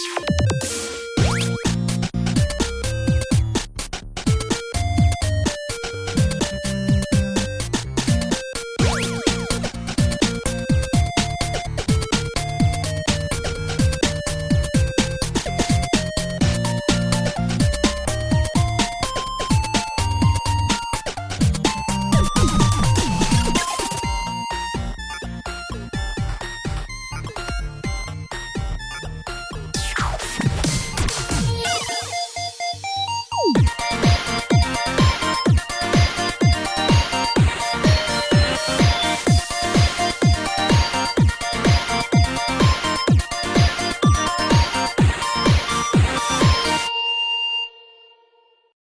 podcast.